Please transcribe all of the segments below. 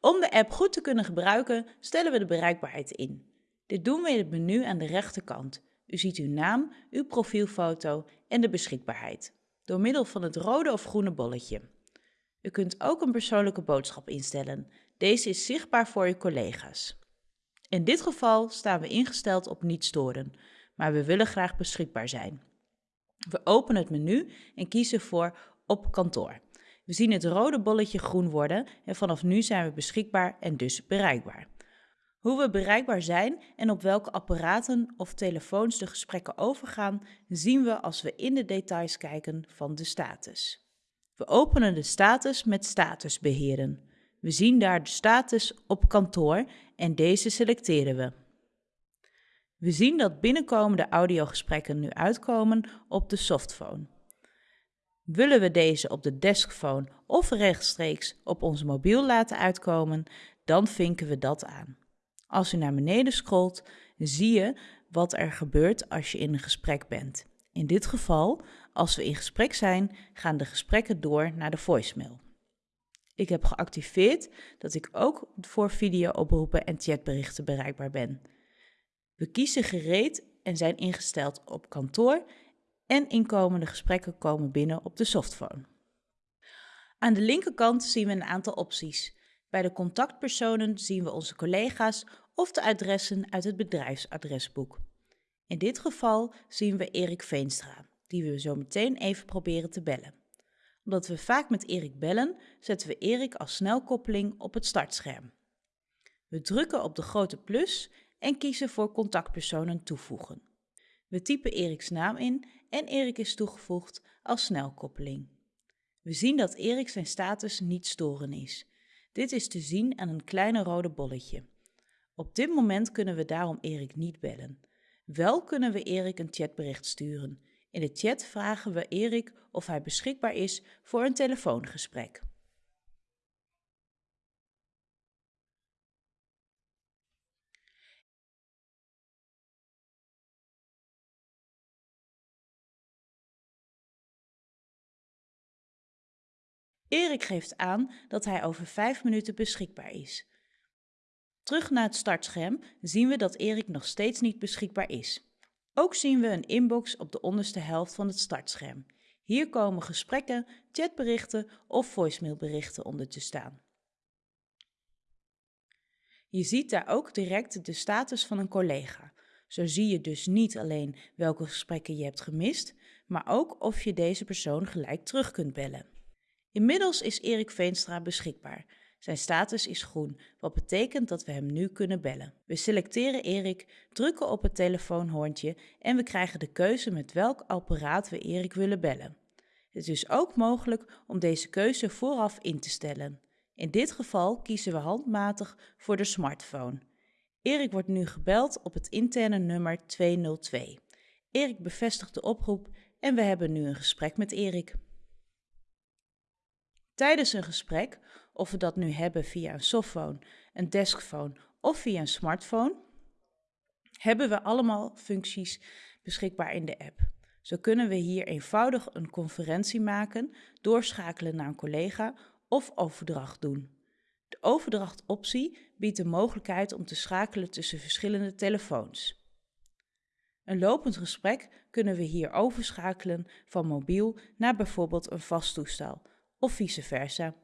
Om de app goed te kunnen gebruiken, stellen we de bereikbaarheid in. Dit doen we in het menu aan de rechterkant. U ziet uw naam, uw profielfoto en de beschikbaarheid, door middel van het rode of groene bolletje. U kunt ook een persoonlijke boodschap instellen. Deze is zichtbaar voor uw collega's. In dit geval staan we ingesteld op niet storen, maar we willen graag beschikbaar zijn. We openen het menu en kiezen voor op kantoor. We zien het rode bolletje groen worden en vanaf nu zijn we beschikbaar en dus bereikbaar. Hoe we bereikbaar zijn en op welke apparaten of telefoons de gesprekken overgaan, zien we als we in de details kijken van de status. We openen de status met status beheren. We zien daar de status op kantoor en deze selecteren we. We zien dat binnenkomende audiogesprekken nu uitkomen op de softphone. Willen we deze op de deskphone of rechtstreeks op ons mobiel laten uitkomen, dan vinken we dat aan. Als u naar beneden scrolt, zie je wat er gebeurt als je in een gesprek bent. In dit geval, als we in gesprek zijn, gaan de gesprekken door naar de voicemail. Ik heb geactiveerd dat ik ook voor video-oproepen en chatberichten bereikbaar ben. We kiezen gereed en zijn ingesteld op kantoor en inkomende gesprekken komen binnen op de softphone. Aan de linkerkant zien we een aantal opties. Bij de contactpersonen zien we onze collega's of de adressen uit het bedrijfsadresboek. In dit geval zien we Erik Veenstra, die we zo meteen even proberen te bellen. Omdat we vaak met Erik bellen, zetten we Erik als snelkoppeling op het startscherm. We drukken op de grote plus en kiezen voor contactpersonen toevoegen. We typen Eriks naam in en Erik is toegevoegd als snelkoppeling. We zien dat Erik zijn status niet storen is. Dit is te zien aan een kleine rode bolletje. Op dit moment kunnen we daarom Erik niet bellen. Wel kunnen we Erik een chatbericht sturen. In de chat vragen we Erik of hij beschikbaar is voor een telefoongesprek. Erik geeft aan dat hij over vijf minuten beschikbaar is. Terug naar het startscherm zien we dat Erik nog steeds niet beschikbaar is. Ook zien we een inbox op de onderste helft van het startscherm. Hier komen gesprekken, chatberichten of voicemailberichten onder te staan. Je ziet daar ook direct de status van een collega. Zo zie je dus niet alleen welke gesprekken je hebt gemist, maar ook of je deze persoon gelijk terug kunt bellen. Inmiddels is Erik Veenstra beschikbaar. Zijn status is groen, wat betekent dat we hem nu kunnen bellen. We selecteren Erik, drukken op het telefoonhoorntje en we krijgen de keuze met welk apparaat we Erik willen bellen. Het is ook mogelijk om deze keuze vooraf in te stellen. In dit geval kiezen we handmatig voor de smartphone. Erik wordt nu gebeld op het interne nummer 202. Erik bevestigt de oproep en we hebben nu een gesprek met Erik. Tijdens een gesprek, of we dat nu hebben via een softphone, een deskphone of via een smartphone, hebben we allemaal functies beschikbaar in de app. Zo kunnen we hier eenvoudig een conferentie maken, doorschakelen naar een collega of overdracht doen. De overdrachtoptie biedt de mogelijkheid om te schakelen tussen verschillende telefoons. Een lopend gesprek kunnen we hier overschakelen van mobiel naar bijvoorbeeld een vast toestel of vice versa.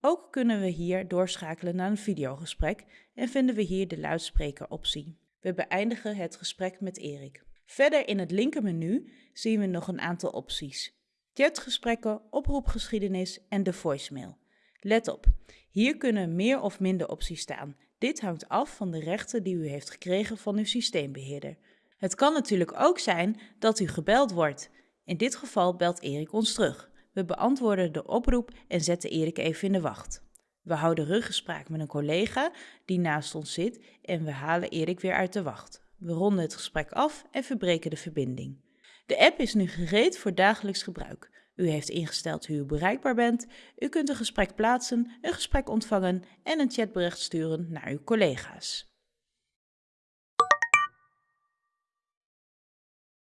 Ook kunnen we hier doorschakelen naar een videogesprek en vinden we hier de luidsprekeroptie. We beëindigen het gesprek met Erik. Verder in het linkermenu zien we nog een aantal opties. Chatgesprekken, oproepgeschiedenis en de voicemail. Let op, hier kunnen meer of minder opties staan. Dit hangt af van de rechten die u heeft gekregen van uw systeembeheerder. Het kan natuurlijk ook zijn dat u gebeld wordt. In dit geval belt Erik ons terug. We beantwoorden de oproep en zetten Erik even in de wacht. We houden ruggespraak met een collega die naast ons zit en we halen Erik weer uit de wacht. We ronden het gesprek af en verbreken de verbinding. De app is nu gereed voor dagelijks gebruik. U heeft ingesteld hoe u bereikbaar bent. U kunt een gesprek plaatsen, een gesprek ontvangen en een chatbericht sturen naar uw collega's.